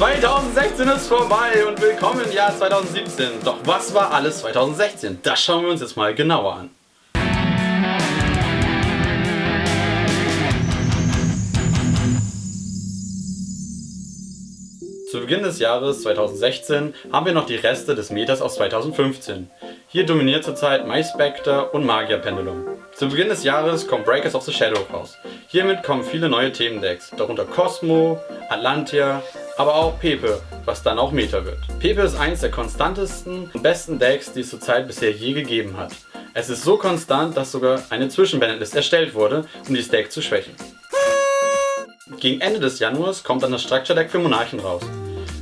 2016 ist vorbei und willkommen im Jahr 2017. Doch was war alles 2016? Das schauen wir uns jetzt mal genauer an. Zu Beginn des Jahres 2016 haben wir noch die Reste des Meters aus 2015. Hier dominiert zurzeit MySpectre und Magia Pendulum. Zu Beginn des Jahres kommt Breakers of the Shadow raus. Hiermit kommen viele neue Themendecks, darunter Cosmo, Atlantia, aber auch Pepe, was dann auch Meta wird. Pepe ist eines der konstantesten und besten Decks, die es zurzeit bisher je gegeben hat. Es ist so konstant, dass sogar eine Zwischenbandlist erstellt wurde, um dieses Deck zu schwächen. Gegen Ende des Januars kommt dann das Structure Deck für Monarchen raus.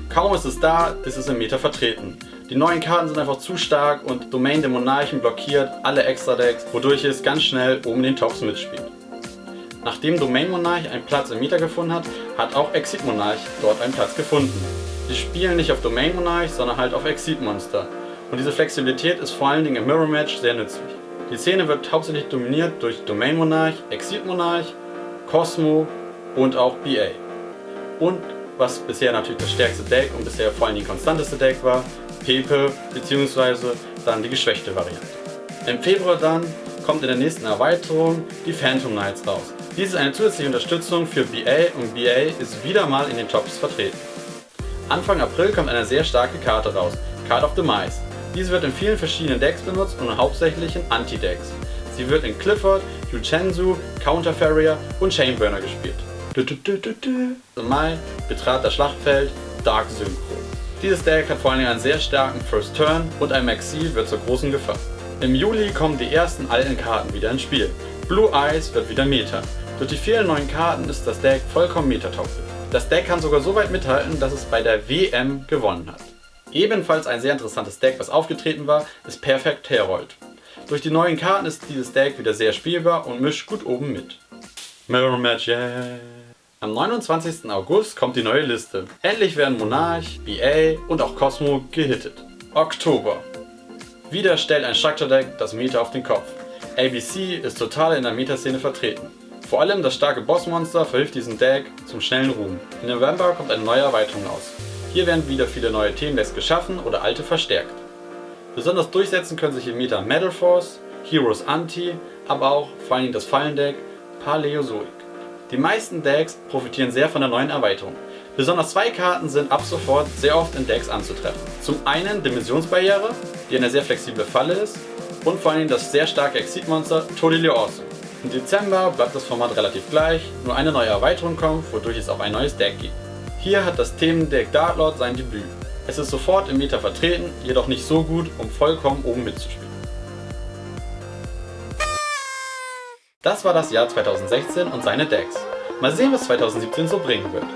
Kaum ist es da, ist es im Meta vertreten. Die neuen Karten sind einfach zu stark und Domain der Monarchen blockiert alle Extra-Decks, wodurch es ganz schnell oben in den Tops mitspielt. Nachdem Domain Monarch einen Platz im Meta gefunden hat, hat auch Exit Monarch dort einen Platz gefunden. Sie spielen nicht auf Domain Monarch, sondern halt auf Exit Monster. Und diese Flexibilität ist vor allen Dingen im Mirror Match sehr nützlich. Die Szene wird hauptsächlich dominiert durch Domain Monarch, Exit Monarch, Cosmo und auch BA. Und was bisher natürlich das stärkste Deck und bisher vor allem die konstanteste Deck war, Pepe bzw. dann die geschwächte Variante. Im Februar dann kommt in der nächsten Erweiterung die Phantom Knights raus. Dies ist eine zusätzliche Unterstützung für BA und BA ist wieder mal in den Tops vertreten. Anfang April kommt eine sehr starke Karte raus, Card of the Mice. Diese wird in vielen verschiedenen Decks benutzt und hauptsächlich in Anti-Decks. Sie wird in Clifford, Yuchenzu, Counter Farrier und Chainburner gespielt. Im Mai betrat das Schlachtfeld Dark Synchro. Dieses Deck hat vor allem einen sehr starken First Turn und ein Maxi wird zur großen Gefahr. Im Juli kommen die ersten alten Karten wieder ins Spiel. Blue Eyes wird wieder Meta. Durch die vielen neuen Karten ist das Deck vollkommen metatauglich. Das Deck kann sogar so weit mithalten, dass es bei der WM gewonnen hat. Ebenfalls ein sehr interessantes Deck, was aufgetreten war, ist Perfect Herold. Durch die neuen Karten ist dieses Deck wieder sehr spielbar und mischt gut oben mit. Mirror Match, yeah! Am 29. August kommt die neue Liste. Endlich werden Monarch, BA und auch Cosmo gehittet. Oktober. Wieder stellt ein Structure Deck das Meta auf den Kopf. ABC ist total in der Meta-Szene vertreten. Vor allem das starke Bossmonster verhilft diesem Deck zum schnellen Ruhm. Im November kommt eine neue Erweiterung aus. Hier werden wieder viele neue Themendecks geschaffen oder alte verstärkt. Besonders durchsetzen können sich im Meta Metal Force, Heroes Anti, aber auch vor allem das Fallendeck Paleozoic. Die meisten Decks profitieren sehr von der neuen Erweiterung. Besonders zwei Karten sind ab sofort sehr oft in Decks anzutreffen. Zum einen Dimensionsbarriere, die eine sehr flexible Falle ist und vor allem das sehr starke Exit-Monster Totally Awesome. Im Dezember bleibt das Format relativ gleich, nur eine neue Erweiterung kommt, wodurch es auch ein neues Deck gibt. Hier hat das Themendeck Darklord sein Debüt. Es ist sofort im Meta vertreten, jedoch nicht so gut, um vollkommen oben mitzuspielen. Das war das Jahr 2016 und seine Decks. Mal sehen, was 2017 so bringen wird.